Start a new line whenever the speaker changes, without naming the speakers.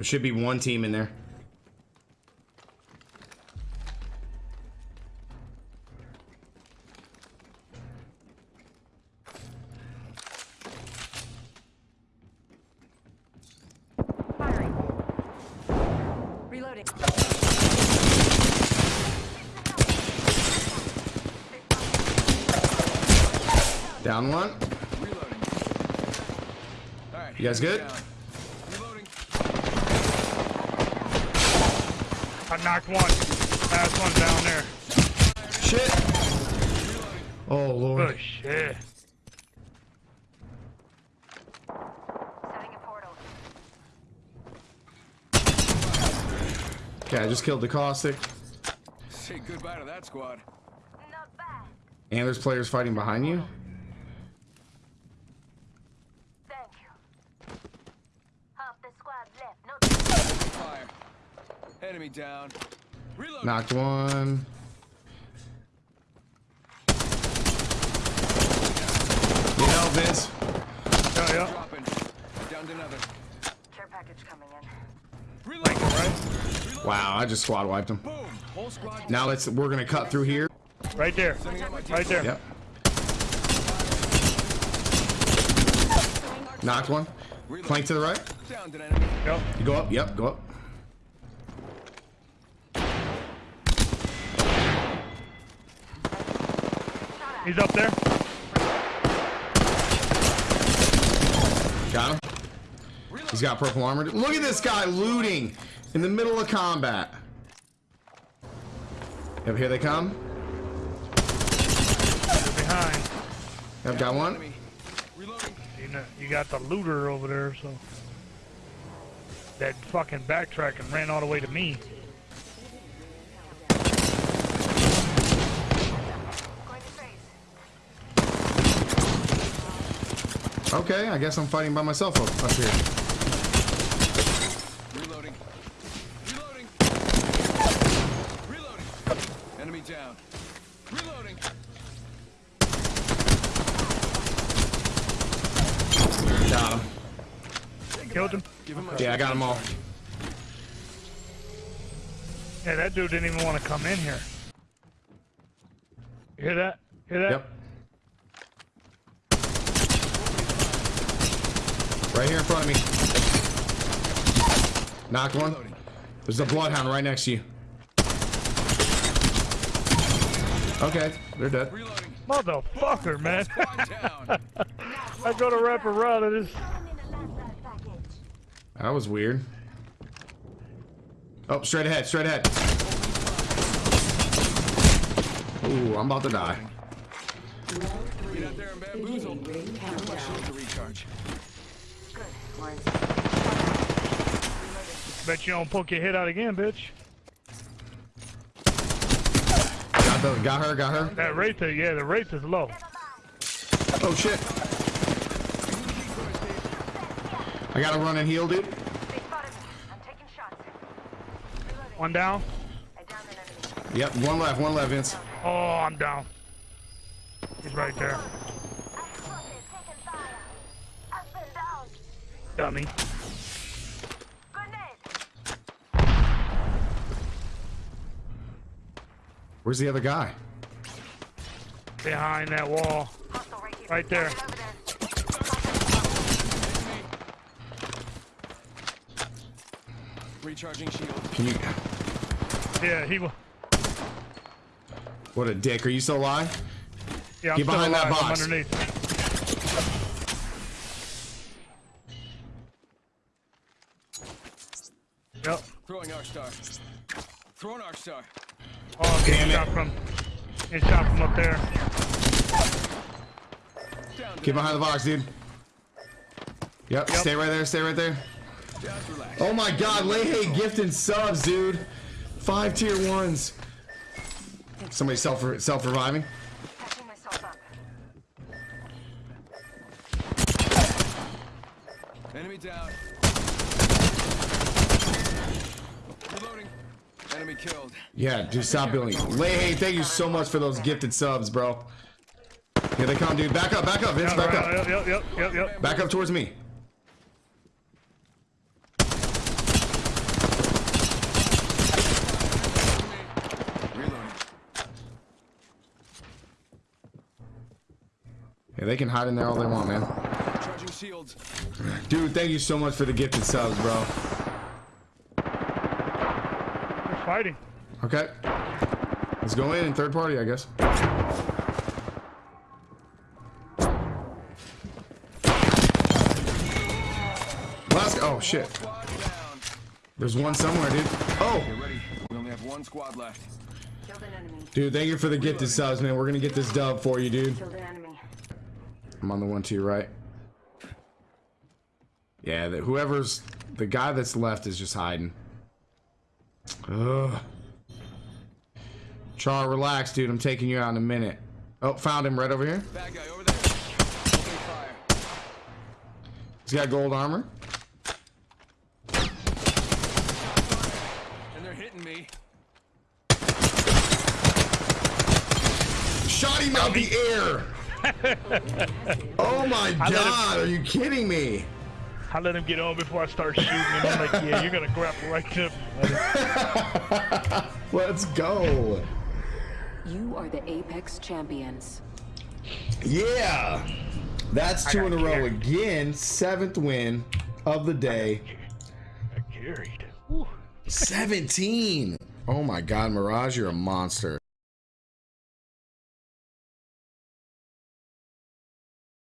There should be one team in there. Down one.
Reloading. All right.
You guys good?
down. Reloading.
I knocked one. Last one down there.
Shit. Oh lord.
Oh, shit.
Setting a portal.
Okay, I just killed the caustic.
Say goodbye to that squad.
Not bad.
And there's players fighting behind you.
Thank you. Half the squad left. No.
Fire. Enemy down. Reloading.
Knocked one. You know, Vince.
Yeah, oh, yeah.
Dropping. Down another.
Care package coming in.
Reloading.
Wow, I just squad wiped him.
Boom. Whole squad.
Now let's we're gonna cut through here.
Right there. Right there.
Yep. Knocked one. Plank to the right.
Down to an enemy.
Yep.
You go up. Yep, go up.
He's up there.
Got him. He's got purple armor. Look at this guy looting in the middle of combat. Yep, here they come.
You're behind.
Yep, got one.
You know, you got the looter over there, so that fucking backtrack and ran all the way to me.
Okay, I guess I'm fighting by myself up, up here.
Reloading. Reloading. Reloading. Enemy down. Reloading.
Got him.
Killed him.
Give him
Yeah, I got them all.
Yeah, that dude didn't even want to come in here. You hear that? Hear that?
Yep. Right here in front of me. Knocked one. There's a bloodhound right next to you. Okay, they're dead.
Reloading.
Motherfucker, man. I go to wrap around and it's
That was weird. Oh, straight ahead, straight ahead. Ooh, I'm about to die.
Get out there and bamboozle. My shield to recharge.
Good. We're in.
Bet you don't poke your head out again, bitch.
Got, the, got her, got her.
That rate, yeah, the rate is low.
Oh shit. I gotta run and heal, dude.
They spotted me. I'm taking shots.
One down.
I downed an enemy.
Yep, one left, one left, Vince.
Oh, I'm down. He's right there.
I'm spotted. Taking fire. I've been down.
Dummy.
Where's the other guy?
Behind that wall.
Right.
Right there.
There.
Recharging shield.
Can you?
Yeah, he was.
What a dick. Are you still alive?
Yeah, I'm
Get
still
behind that
alive. I'm
box.
underneath. Yep.
Throwing arc star. Throwing arc star.
Oh, I'm
Damn
getting
it.
shot from. Getting shot from up there.
Down to
Get behind the box, dude. Yep,
Yep.
stay right there, stay right there. Oh my god, Leahy gifting subs, dude. Five tier ones. Somebody self self reviving.
killed.
Yeah, dude, stop building. Hey, thank you so much for those gifted subs, bro. Here they come, dude. Back up, back up, Vince, back up.
Yep, yep, yep, yep.
Back up towards me. Yeah, they can hide in there all they want, man. Dude, thank you so much for the gifted subs, bro.
They're fighting.
Okay. Let's go in in third party, I guess. Last. Oh shit. There's one somewhere, dude. Oh,
Get ready. We only have one squad left.
Killed an enemy.
dude, thank you for the gifted subs, man. We're gonna get this dub for you, dude.
Killed an enemy.
I'm on the one to your right. Yeah, the, whoever's the guy that's left is just hiding. Ugh. Char, relax, dude. I'm taking you out in a minute. Oh, found him right over here.
Bad guy over there.
He's got gold armor.
And they're hitting me.
Shot him out the air. oh my god, are you kidding me?
I let him get on before I start shooting, and I'm like, yeah, you're gonna grapple right to me.
Let's go.
You are the Apex champions.
Yeah. That's two in a
got
row again. Seventh win of the day.
I carried. Whew.
17. Oh my god, Mirage, you're a monster.